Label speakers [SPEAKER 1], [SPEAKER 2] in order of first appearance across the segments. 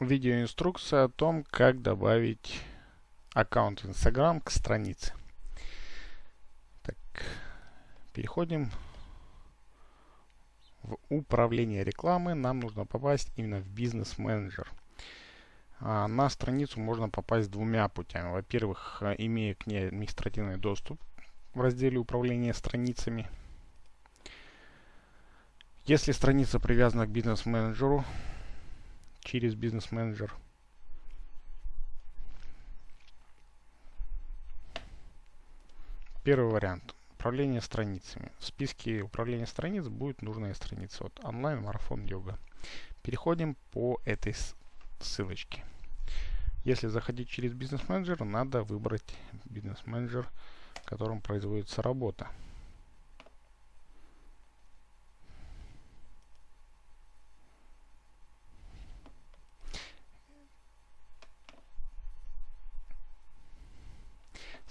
[SPEAKER 1] видеоинструкция о том, как добавить аккаунт Instagram к странице. Так, переходим в управление рекламы. Нам нужно попасть именно в бизнес-менеджер. А, на страницу можно попасть двумя путями. Во-первых, имея к ней административный доступ в разделе управления страницами. Если страница привязана к бизнес-менеджеру, через бизнес-менеджер. Первый вариант. Управление страницами. В списке управления страниц будет нужная страница. Вот онлайн марафон йога. Переходим по этой ссылочке. Если заходить через бизнес-менеджер, надо выбрать бизнес-менеджер, в котором производится работа.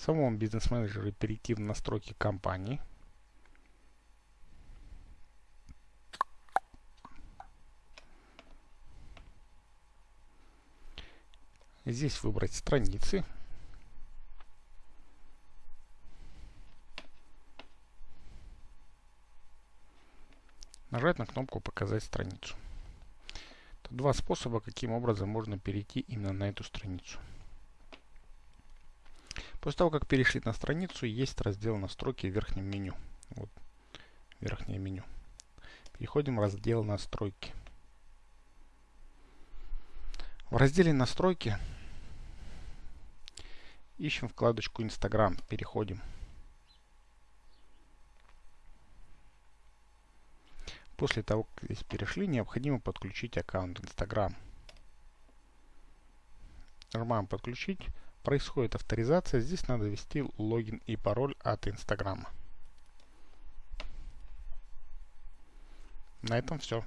[SPEAKER 1] Самом бизнес-менеджере перейти в настройки компании. Здесь выбрать страницы. Нажать на кнопку «Показать страницу». Это два способа, каким образом можно перейти именно на эту страницу. После того, как перешли на страницу, есть раздел настройки в верхнем меню. Вот, верхнее меню. Переходим в раздел настройки. В разделе настройки ищем вкладочку Instagram. Переходим. После того, как здесь перешли, необходимо подключить аккаунт Instagram. Нажимаем подключить происходит авторизация. Здесь надо ввести логин и пароль от Инстаграма. На этом все.